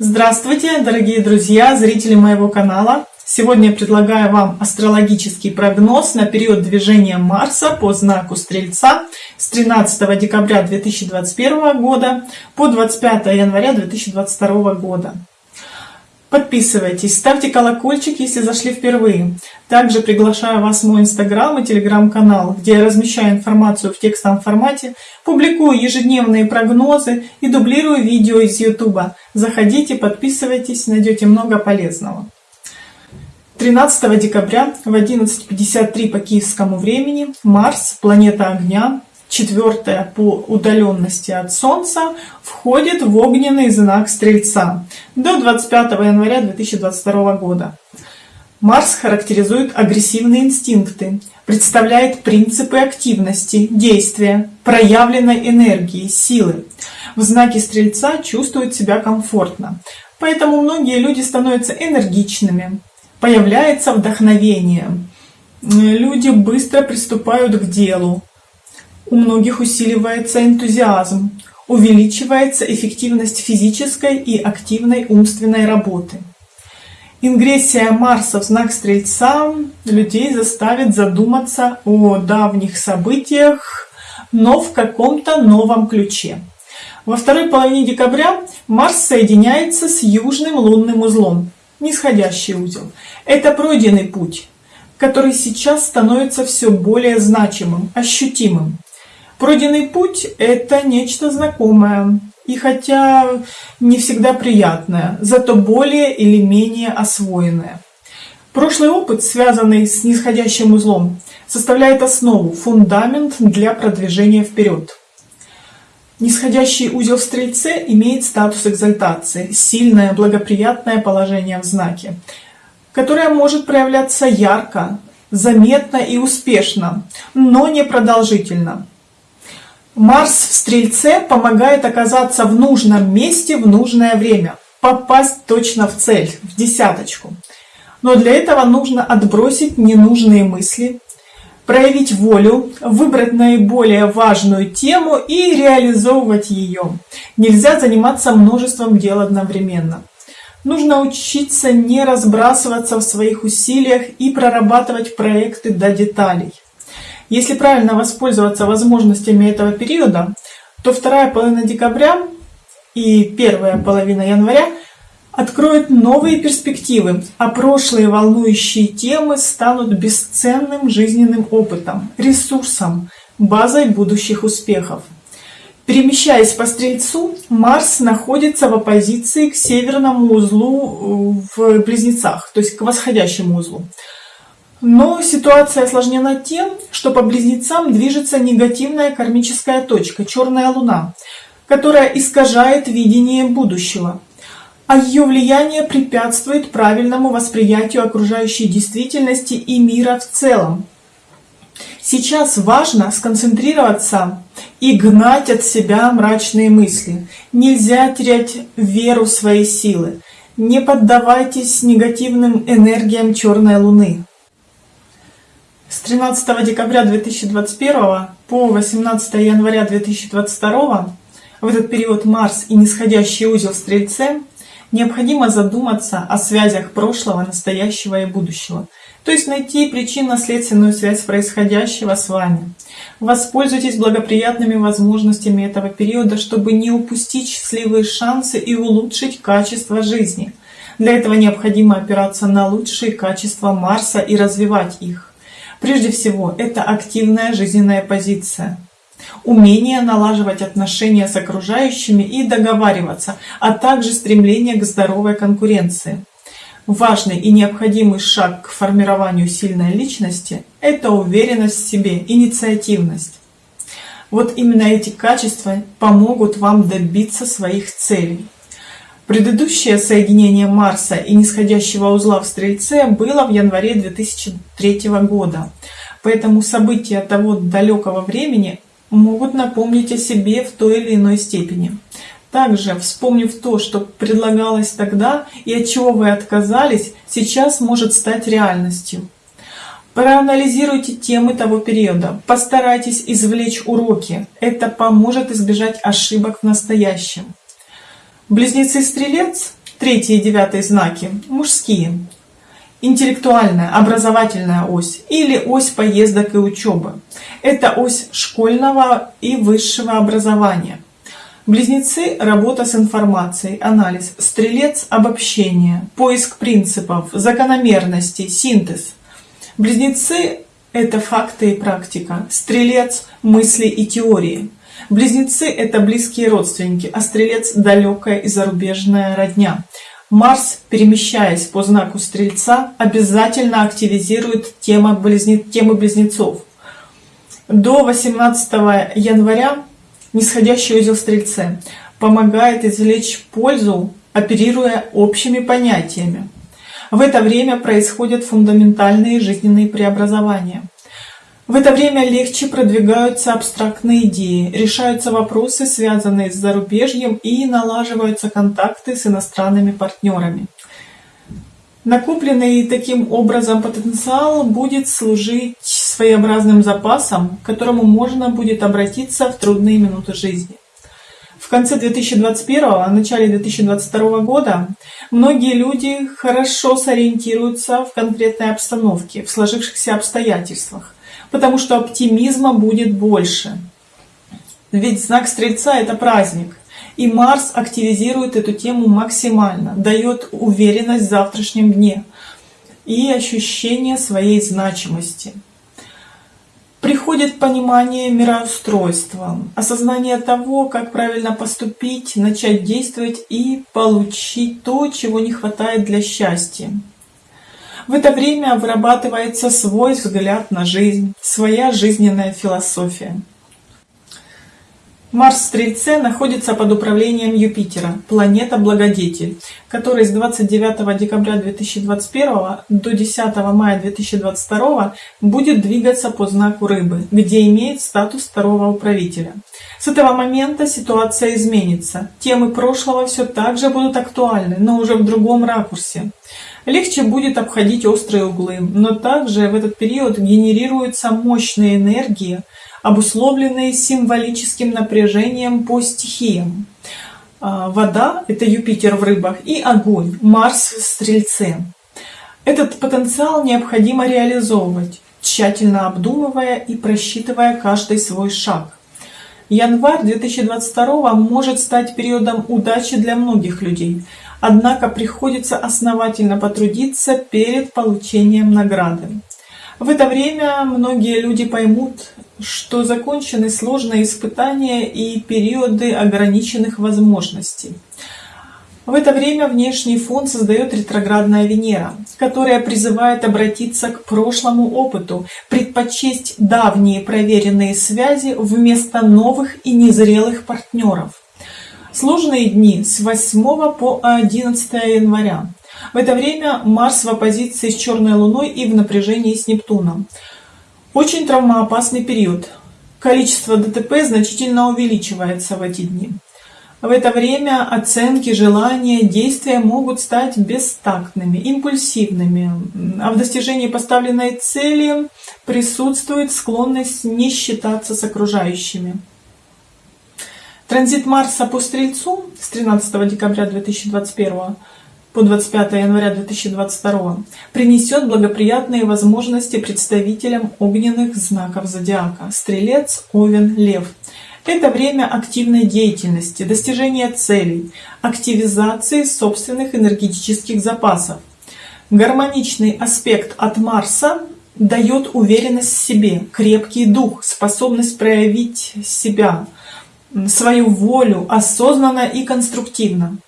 Здравствуйте, дорогие друзья, зрители моего канала! Сегодня я предлагаю вам астрологический прогноз на период движения Марса по знаку Стрельца с 13 декабря 2021 года по 25 января 2022 года. Подписывайтесь, ставьте колокольчик, если зашли впервые. Также приглашаю вас в мой инстаграм и телеграм-канал, где я размещаю информацию в текстовом формате, публикую ежедневные прогнозы и дублирую видео из ютуба. Заходите, подписывайтесь, найдете много полезного. 13 декабря в 11.53 по киевскому времени Марс, планета огня, четвертая по удаленности от Солнца, входит в огненный знак Стрельца до 25 января 2022 года. Марс характеризует агрессивные инстинкты, представляет принципы активности, действия, проявленной энергии, силы. В знаке Стрельца чувствуют себя комфортно, поэтому многие люди становятся энергичными, появляется вдохновение, люди быстро приступают к делу, у многих усиливается энтузиазм, увеличивается эффективность физической и активной умственной работы. Ингрессия Марса в знак Стрельца людей заставит задуматься о давних событиях, но в каком-то новом ключе. Во второй половине декабря Марс соединяется с южным лунным узлом, нисходящий узел. Это пройденный путь, который сейчас становится все более значимым, ощутимым. Пройденный путь – это нечто знакомое, и хотя не всегда приятное, зато более или менее освоенное. Прошлый опыт, связанный с нисходящим узлом, составляет основу, фундамент для продвижения вперед. Нисходящий узел в Стрельце имеет статус экзальтации, сильное благоприятное положение в знаке, которое может проявляться ярко, заметно и успешно, но не продолжительно. Марс в Стрельце помогает оказаться в нужном месте в нужное время, попасть точно в цель, в десяточку. Но для этого нужно отбросить ненужные мысли, проявить волю, выбрать наиболее важную тему и реализовывать ее. Нельзя заниматься множеством дел одновременно. Нужно учиться не разбрасываться в своих усилиях и прорабатывать проекты до деталей. Если правильно воспользоваться возможностями этого периода, то вторая половина декабря и первая половина января откроют новые перспективы, а прошлые волнующие темы станут бесценным жизненным опытом, ресурсом, базой будущих успехов. Перемещаясь по Стрельцу, Марс находится в оппозиции к северному узлу в Близнецах, то есть к восходящему узлу. Но ситуация осложнена тем, что по близнецам движется негативная кармическая точка, черная луна, которая искажает видение будущего, а ее влияние препятствует правильному восприятию окружающей действительности и мира в целом. Сейчас важно сконцентрироваться и гнать от себя мрачные мысли. Нельзя терять веру в свои силы. Не поддавайтесь негативным энергиям черной луны. С 13 декабря 2021 по 18 января 2022 в этот период Марс и нисходящий узел в Стрельце необходимо задуматься о связях прошлого, настоящего и будущего, то есть найти причинно-следственную связь происходящего с вами. Воспользуйтесь благоприятными возможностями этого периода, чтобы не упустить счастливые шансы и улучшить качество жизни. Для этого необходимо опираться на лучшие качества Марса и развивать их. Прежде всего, это активная жизненная позиция, умение налаживать отношения с окружающими и договариваться, а также стремление к здоровой конкуренции. Важный и необходимый шаг к формированию сильной личности – это уверенность в себе, инициативность. Вот именно эти качества помогут вам добиться своих целей. Предыдущее соединение Марса и нисходящего узла в Стрельце было в январе 2003 года, поэтому события того далекого времени могут напомнить о себе в той или иной степени. Также, вспомнив то, что предлагалось тогда и от чего вы отказались, сейчас может стать реальностью. Проанализируйте темы того периода, постарайтесь извлечь уроки. Это поможет избежать ошибок в настоящем. Близнецы-стрелец Третий и девятый знаки мужские. Интеллектуальная, образовательная ось или ось поездок и учебы. Это ось школьного и высшего образования. Близнецы – работа с информацией, анализ. Стрелец – обобщение, поиск принципов, закономерностей, синтез. Близнецы – это факты и практика. Стрелец – мысли и теории. Близнецы – это близкие родственники, а стрелец – далекая и зарубежная родня. Марс, перемещаясь по знаку Стрельца, обязательно активизирует тему, близне... темы близнецов. До 18 января нисходящий узел Стрельце помогает извлечь пользу, оперируя общими понятиями. В это время происходят фундаментальные жизненные преобразования. В это время легче продвигаются абстрактные идеи, решаются вопросы, связанные с зарубежьем, и налаживаются контакты с иностранными партнерами. Накопленный таким образом потенциал будет служить своеобразным запасом, к которому можно будет обратиться в трудные минуты жизни. В конце 2021, а начале 2022 года многие люди хорошо сориентируются в конкретной обстановке, в сложившихся обстоятельствах потому что оптимизма будет больше. Ведь знак Стрельца – это праздник. И Марс активизирует эту тему максимально, дает уверенность в завтрашнем дне и ощущение своей значимости. Приходит понимание мироустройства, осознание того, как правильно поступить, начать действовать и получить то, чего не хватает для счастья. В это время вырабатывается свой взгляд на жизнь, своя жизненная философия. Марс в Стрельце находится под управлением Юпитера, планета-благодетель, который с 29 декабря 2021 до 10 мая 2022 будет двигаться по знаку Рыбы, где имеет статус второго управителя. С этого момента ситуация изменится. Темы прошлого все так же будут актуальны, но уже в другом ракурсе. Легче будет обходить острые углы, но также в этот период генерируются мощные энергии, обусловленные символическим напряжением по стихиям. А, вода – это Юпитер в рыбах, и огонь – Марс в Стрельце. Этот потенциал необходимо реализовывать, тщательно обдумывая и просчитывая каждый свой шаг. Январь 2022 может стать периодом удачи для многих людей – Однако приходится основательно потрудиться перед получением награды. В это время многие люди поймут, что закончены сложные испытания и периоды ограниченных возможностей. В это время внешний фон создает ретроградная Венера, которая призывает обратиться к прошлому опыту, предпочесть давние проверенные связи вместо новых и незрелых партнеров. Сложные дни с 8 по 11 января. В это время Марс в оппозиции с Черной Луной и в напряжении с Нептуном. Очень травмоопасный период. Количество ДТП значительно увеличивается в эти дни. В это время оценки, желания, действия могут стать бестактными, импульсивными, а в достижении поставленной цели присутствует склонность не считаться с окружающими. Транзит Марса по Стрельцу с 13 декабря 2021 по 25 января 2022 принесет благоприятные возможности представителям огненных знаков зодиака – Стрелец, Овен, Лев. Это время активной деятельности, достижения целей, активизации собственных энергетических запасов. Гармоничный аспект от Марса дает уверенность в себе, крепкий дух, способность проявить себя – свою волю осознанно и конструктивно.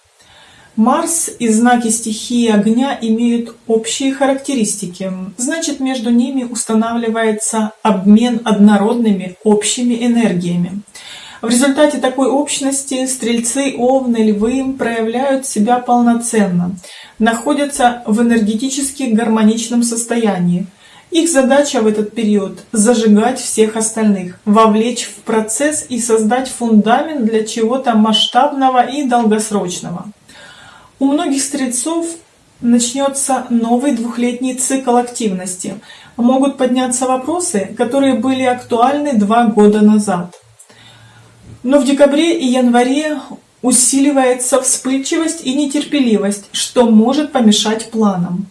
Марс и знаки стихии огня имеют общие характеристики, значит между ними устанавливается обмен однородными общими энергиями. В результате такой общности стрельцы, овны, львы проявляют себя полноценно, находятся в энергетически гармоничном состоянии, их задача в этот период – зажигать всех остальных, вовлечь в процесс и создать фундамент для чего-то масштабного и долгосрочного. У многих стрельцов начнется новый двухлетний цикл активности. Могут подняться вопросы, которые были актуальны два года назад. Но в декабре и январе Усиливается вспыльчивость и нетерпеливость, что может помешать планам.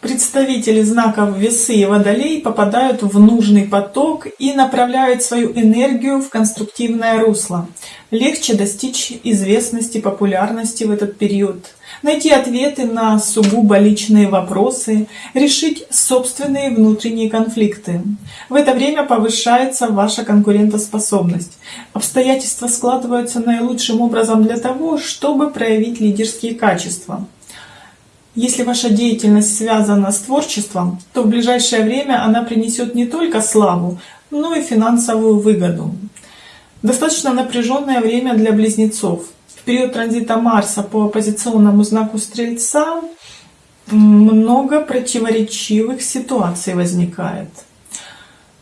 Представители знаков Весы и Водолей попадают в нужный поток и направляют свою энергию в конструктивное русло. Легче достичь известности, популярности в этот период, найти ответы на сугубо личные вопросы, решить собственные внутренние конфликты. В это время повышается ваша конкурентоспособность. Обстоятельства складываются наилучшим образом для того, чтобы проявить лидерские качества. Если ваша деятельность связана с творчеством, то в ближайшее время она принесет не только славу, но и финансовую выгоду. Достаточно напряженное время для близнецов. В период транзита Марса по оппозиционному знаку Стрельца много противоречивых ситуаций возникает.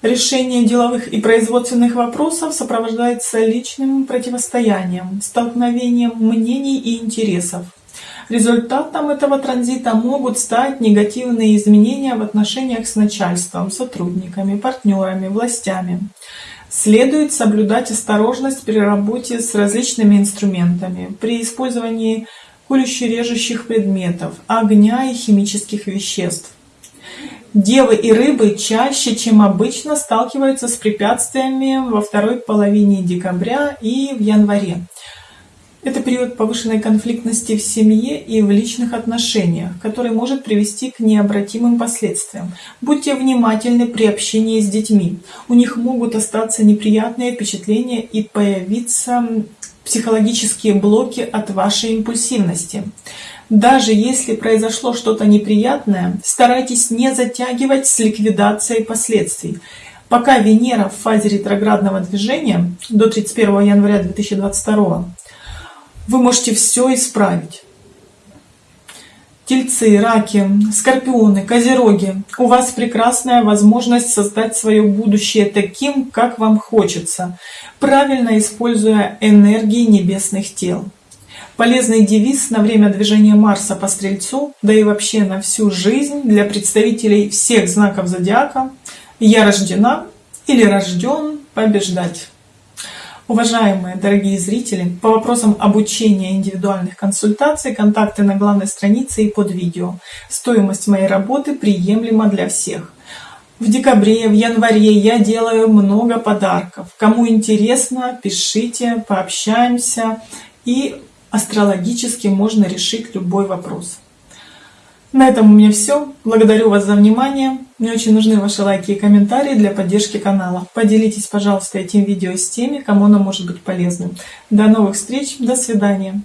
Решение деловых и производственных вопросов сопровождается личным противостоянием, столкновением мнений и интересов. Результатом этого транзита могут стать негативные изменения в отношениях с начальством, сотрудниками, партнерами, властями. Следует соблюдать осторожность при работе с различными инструментами, при использовании колюще-режущих предметов, огня и химических веществ. Девы и рыбы чаще, чем обычно, сталкиваются с препятствиями во второй половине декабря и в январе. Это период повышенной конфликтности в семье и в личных отношениях, который может привести к необратимым последствиям. Будьте внимательны при общении с детьми. У них могут остаться неприятные впечатления и появиться психологические блоки от вашей импульсивности. Даже если произошло что-то неприятное, старайтесь не затягивать с ликвидацией последствий. Пока Венера в фазе ретроградного движения до 31 января 2022 вы можете все исправить. Тельцы, раки, скорпионы, козероги, у вас прекрасная возможность создать свое будущее таким, как вам хочется, правильно используя энергии небесных тел. Полезный девиз на время движения Марса по Стрельцу, да и вообще на всю жизнь для представителей всех знаков зодиака «Я рождена» или «Рожден побеждать». Уважаемые дорогие зрители, по вопросам обучения индивидуальных консультаций, контакты на главной странице и под видео. Стоимость моей работы приемлема для всех. В декабре, в январе я делаю много подарков. Кому интересно, пишите, пообщаемся. И астрологически можно решить любой вопрос. На этом у меня все. Благодарю вас за внимание. Мне очень нужны ваши лайки и комментарии для поддержки канала. Поделитесь, пожалуйста, этим видео с теми, кому оно может быть полезным. До новых встреч, до свидания.